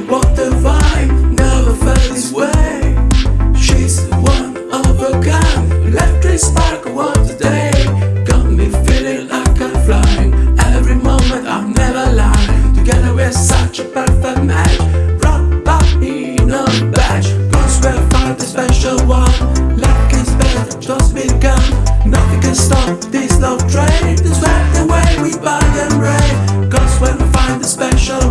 what the vibe, never felt this way. She's one of a kind, electric spark of today. Got me feeling like I'm flying, every moment I'm never lying. Together we're such a perfect match, rock body in a batch Cause we'll find the special one, life is better, just begun. Nothing can stop this love train, this right the way we buy and rain Cause when we find the special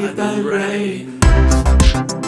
by the rain.